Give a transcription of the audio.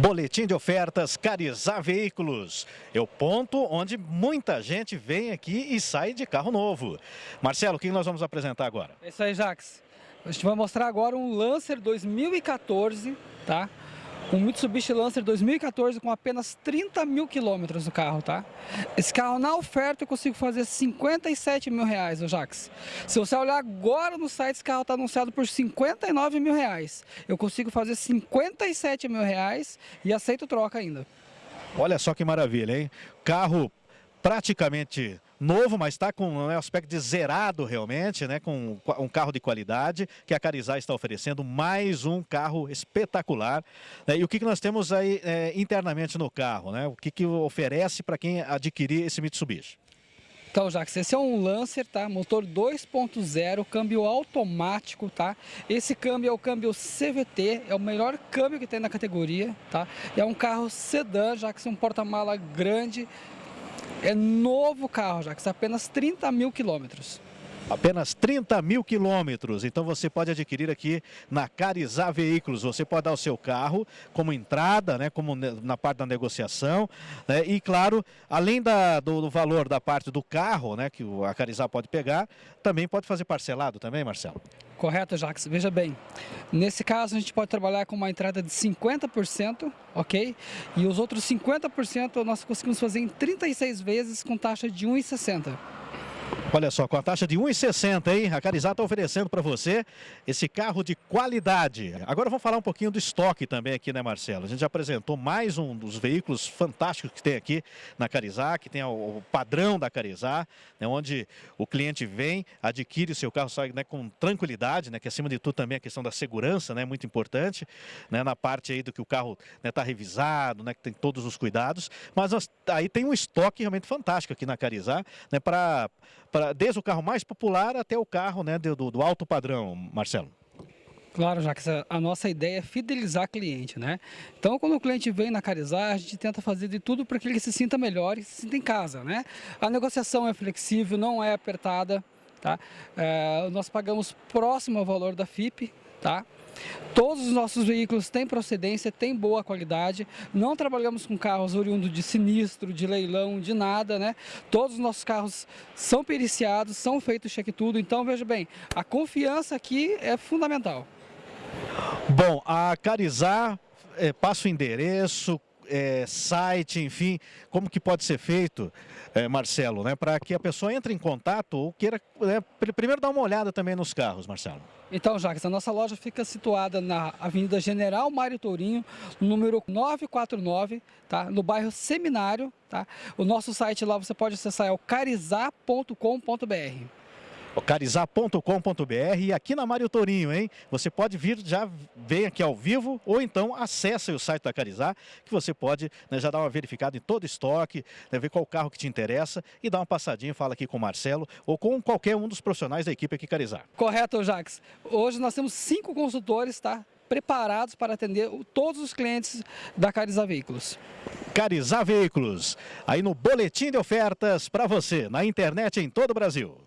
Boletim de ofertas Carizar Veículos. É o ponto onde muita gente vem aqui e sai de carro novo. Marcelo, o que nós vamos apresentar agora? É isso aí, Jax. A gente vai mostrar agora um Lancer 2014, tá? Um Mitsubishi Lancer 2014 com apenas 30 mil quilômetros no carro, tá? Esse carro na oferta eu consigo fazer 57 mil reais, o Jax. Se você olhar agora no site, esse carro está anunciado por 59 mil reais. Eu consigo fazer 57 mil reais e aceito troca ainda. Olha só que maravilha, hein? Carro praticamente novo, mas está com um aspecto de zerado realmente, né? com um carro de qualidade, que a Carizar está oferecendo mais um carro espetacular. Né? E o que, que nós temos aí é, internamente no carro? Né? O que, que oferece para quem adquirir esse Mitsubishi? Então, Jax, esse é um Lancer, tá? Motor 2.0, câmbio automático, tá? Esse câmbio é o câmbio CVT, é o melhor câmbio que tem na categoria, tá? É um carro sedã, Jax, um porta-mala grande, é novo carro está apenas 30 mil quilômetros. Apenas 30 mil quilômetros. Então você pode adquirir aqui na Carizar Veículos. Você pode dar o seu carro como entrada, né, como na parte da negociação. Né, e claro, além da, do, do, valor da parte do carro, né, que a Carizar pode pegar, também pode fazer parcelado também, Marcelo? Correto, Jax. Veja bem, nesse caso a gente pode trabalhar com uma entrada de 50%, ok? E os outros 50% nós conseguimos fazer em 36 vezes com taxa de 1,60. Olha só, com a taxa de 1,60, hein? A Carizá está oferecendo para você esse carro de qualidade. Agora vamos falar um pouquinho do estoque também aqui, né, Marcelo? A gente já apresentou mais um dos veículos fantásticos que tem aqui na Carizá, que tem o padrão da Carizá, né, onde o cliente vem, adquire o seu carro sai, né, com tranquilidade, né, que acima de tudo também a questão da segurança, né, muito importante, né, na parte aí do que o carro está né, revisado, né, que tem todos os cuidados, mas aí tem um estoque realmente fantástico aqui na Carizá, né, para pra, desde o carro mais popular até o carro né, do, do alto padrão, Marcelo. Claro, já que a nossa ideia é fidelizar cliente, né? Então, quando o cliente vem na Carizar, a gente tenta fazer de tudo para que ele se sinta melhor e se sinta em casa, né? A negociação é flexível, não é apertada, tá? É, nós pagamos próximo ao valor da FIP, tá? Todos os nossos veículos têm procedência, têm boa qualidade, não trabalhamos com carros oriundos de sinistro, de leilão, de nada, né? Todos os nossos carros são periciados, são feitos cheque tudo, então veja bem, a confiança aqui é fundamental. Bom, a Carizar é, passa o endereço, é, site, enfim, como que pode ser feito, é, Marcelo, né, para que a pessoa entre em contato ou queira né, primeiro dar uma olhada também nos carros, Marcelo. Então, Jacques, a nossa loja fica situada na Avenida General Mário Tourinho, número 949, tá? no bairro Seminário. Tá? O nosso site lá você pode acessar é o carizar.com.br carizar.com.br e aqui na Mário Torinho, hein? Você pode vir, já vem aqui ao vivo ou então acesse o site da Carizar, que você pode né, já dar uma verificada em todo o estoque, né, ver qual carro que te interessa e dar uma passadinha, fala aqui com o Marcelo ou com qualquer um dos profissionais da equipe aqui Carizar. Correto, Jax. Hoje nós temos cinco consultores, tá? Preparados para atender todos os clientes da Carizar Veículos. Carizar Veículos, aí no boletim de ofertas para você, na internet em todo o Brasil.